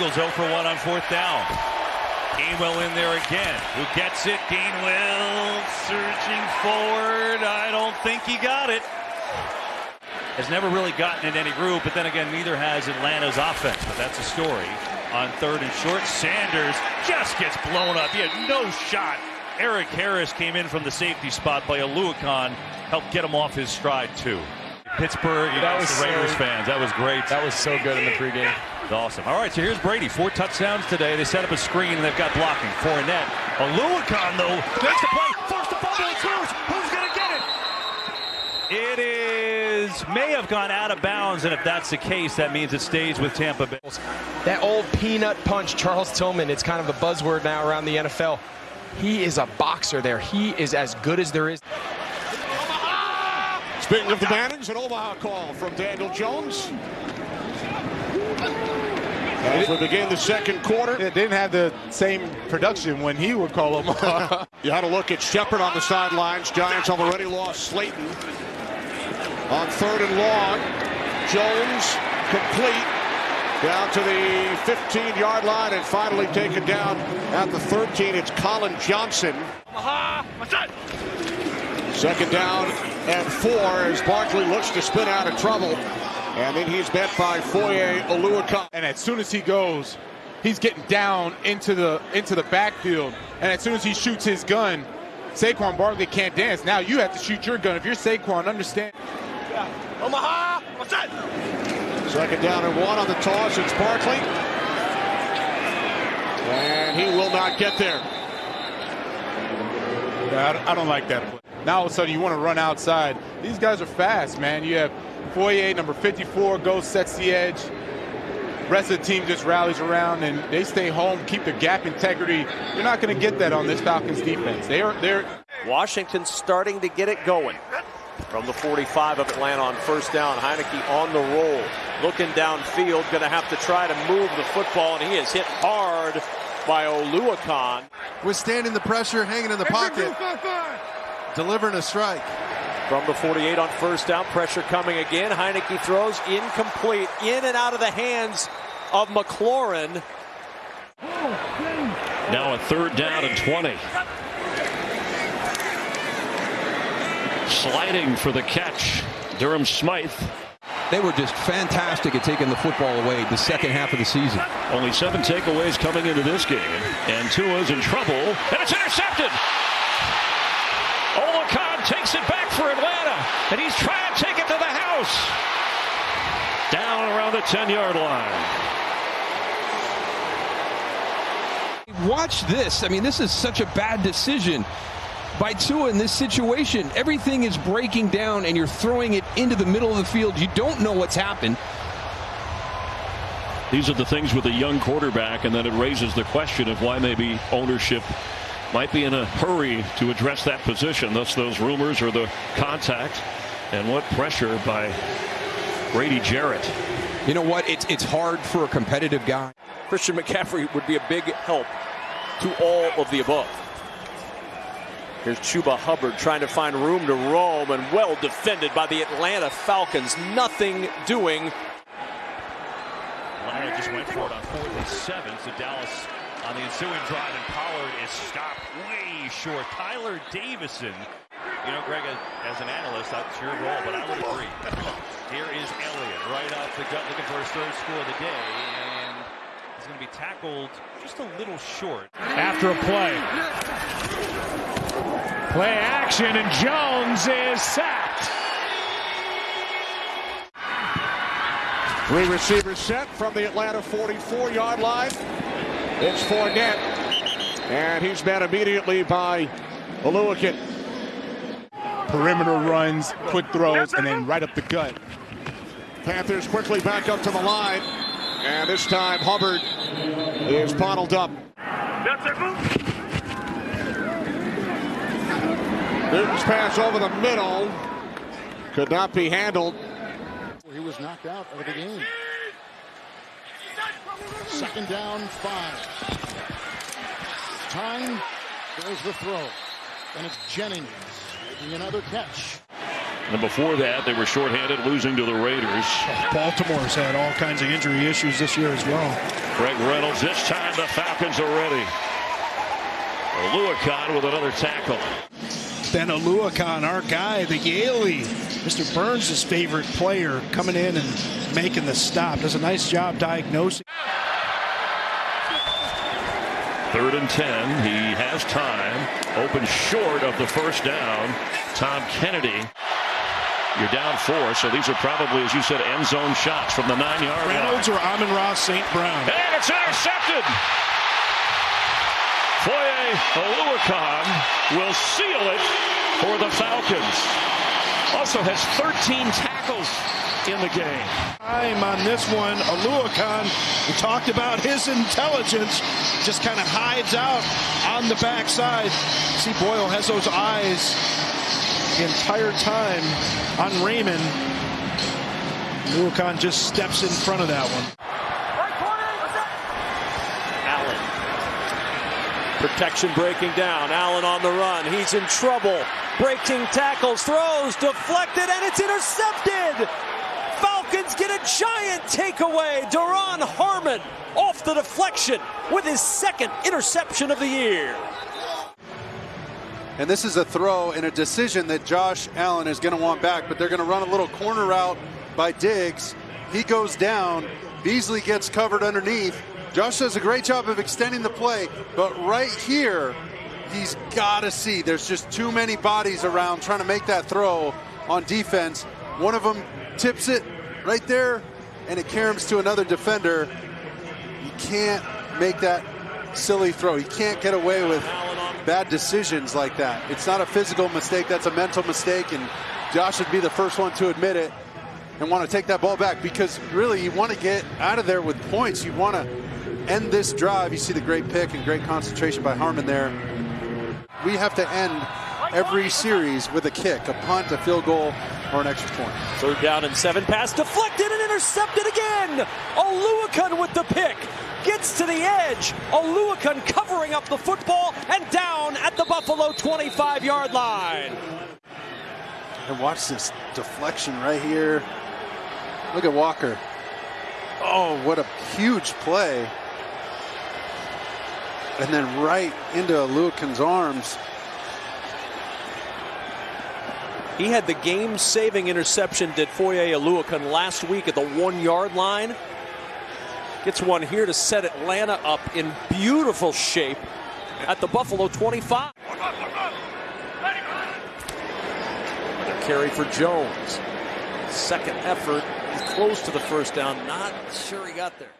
Eagles 0 for 1 on fourth down. Gainwell in there again. Who gets it? Gainwell searching forward. I don't think he got it. Has never really gotten in any groove, but then again, neither has Atlanta's offense. But that's a story. On third and short, Sanders just gets blown up. He had no shot. Erik Harris came in from the safety spot by Oluokun. Helped get him off his stride, too. Pittsburgh, that was the Raiders so, fans. That was great. That was so good in the pregame. Awesome. All right, so here's Brady. Four touchdowns today. They set up a screen and they've got blocking. Fournette. Oluokun, though, makes the play. Force the fumble. It's loose. Who's going to get it? It is may have gone out of bounds, and if that's the case, that means it stays with Tampa Bay. That old peanut punch, Charles Tillman. It's kind of a buzzword now around the NFL. He is a boxer there. He is as good as there is. Speaking of the Mannings, an Omaha call from Daniel Jones. As we begin the second quarter. It didn't have the same production when he would call them. you had a look at Shepard on the sidelines. Giants have already lost Slayton. On third and long, Jones complete down to the 15-yard line and finally taken down at the 13. It's Collin Johnson. Second down and four as Barkley looks to spin out of trouble. And then he's met by Foye Oluokun. And as soon as he goes, he's getting down into the into the backfield. And as soon as he shoots his gun, Saquon Barkley can't dance. Now you have to shoot your gun. If you're Saquon, understand. Omaha, what's that? Second down and one on the toss. It's Barkley. And he will not get there. Yeah, I don't like that play. Now all of a sudden you want to run outside. These guys are fast, man. You have Foye, number 54, goes, sets the edge. Rest of the team just rallies around and they stay home, keep the gap integrity. You're not going to get that on this Falcons defense. They are they're Washington starting to get it going. From the 45 of Atlanta on first down, Heinicke on the roll, looking downfield, going to have to try to move the football, and he is hit hard by Oluokun. Withstanding the pressure, hanging in the pocket, delivering a strike. From the 48 on first down, pressure coming again. Heinicke throws incomplete, in and out of the hands of McLaurin. Now a third down and 20. Sliding for the catch, Durham Smythe. They were just fantastic at taking the football away the second half of the season. Only seven takeaways coming into this game. And Tua's in trouble, and it's intercepted. Oluokun takes it back for Atlanta, and he's trying to take it to the house. Down around the 10-yard line. Watch this. I mean, this is such a bad decision by Tua in this situation. Everything is breaking down, and you're throwing it into the middle of the field. You don't know what's happened. These are the things with a young quarterback, and then it raises the question of why maybe ownership might be in a hurry to address that position. Thus, those rumors or the contact, and what pressure by Grady Jarrett. You know what? It's it's hard for a competitive guy. Christian McCaffrey would be a big help to all of the above. Here's Chuba Hubbard trying to find room to roam and well defended by the Atlanta Falcons. Nothing doing. Atlanta just went for it on fourth and seven, so Dallas on the ensuing drive, and Pollard is stopped way short. Tyler Davison. You know, Greg, as an analyst, that's your role, but I would agree. Here is Elliott right off the gut looking for his third score of the day, and he's going to be tackled just a little short. After a play. Play action, and Jones is sacked. Three receivers set from the Atlanta 44-yard line. It's Fournette. And he's met immediately by Oluokun. Perimeter runs, quick throws, and then right up the gut. Panthers quickly back up to the line. And this time Hubbard is bottled up. Newton's pass over the middle. Could not be handled. He was knocked out of the game. Second down, five. Time, there's the throw. And it's Jennings making another catch. And before that, they were shorthanded, losing to the Raiders. Oh, Baltimore's had all kinds of injury issues this year as well. Greg Reynolds. This time the Falcons are ready. Oluokun with another tackle. Ben Oluokun, our guy, the Yaley, Mr. Burns' favorite player, coming in and making the stop. Does a nice job diagnosing. Third and 10. He has time. Open short of the first down. Tom Kennedy. You're down four, so these are probably, as you said, end zone shots from the nine yard line. Reynolds or Amon-Ra St. Brown. And it's intercepted. Foye Oluokun will seal it for the Falcons. Also has 13 tackles in the game. Time on this one, Oluokun, we talked about his intelligence, just kind of hides out on the backside. See, Boyle has those eyes the entire time on Raymond. Oluokun just steps in front of that one. Allen. Protection breaking down. Allen on the run. He's in trouble. Breaking tackles, throws, deflected, and it's intercepted. Falcons get a giant takeaway. Duron Harmon off the deflection with his second interception of the year. And this is a throw and a decision that Josh Allen is going to want back, but they're going to run a little corner route by Diggs. He goes down. Beasley gets covered underneath. Josh does a great job of extending the play, but right here, he's got to see. There's just too many bodies around trying to make that throw on defense. One of them tips it right there, and it caroms to another defender. You can't make that silly throw. You can't get away with bad decisions like that. It's not a physical mistake, that's a mental mistake, and Josh would be the first one to admit it and want to take that ball back because really you want to get out of there with points. You want to end this drive. You see the great pick and great concentration by Harmon there. We have to end every series with a kick, a punt, a field goal, or an extra point. Third down and seven. Pass deflected and intercepted again. Oluokun with the pick. Gets to the edge. Oluokun covering up the football and down at the Buffalo 25 yard line. And watch this deflection right here. Look at Walker. Oh, what a huge play. And then right into Oluokun's arms. He had the game-saving interception, did Foye Oluokun last week at the one-yard line. Gets one here to set Atlanta up in beautiful shape at the Buffalo 25. Carry for Jones. Second effort. Close to the first down. Not sure he got there.